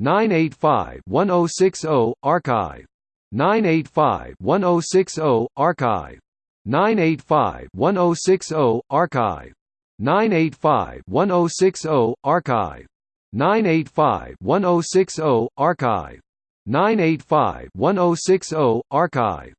985-1060 archive. 985-1060 archive. 985-1060 archive. 985-1060 archive. 985-1060 archive. 985-1060 archive.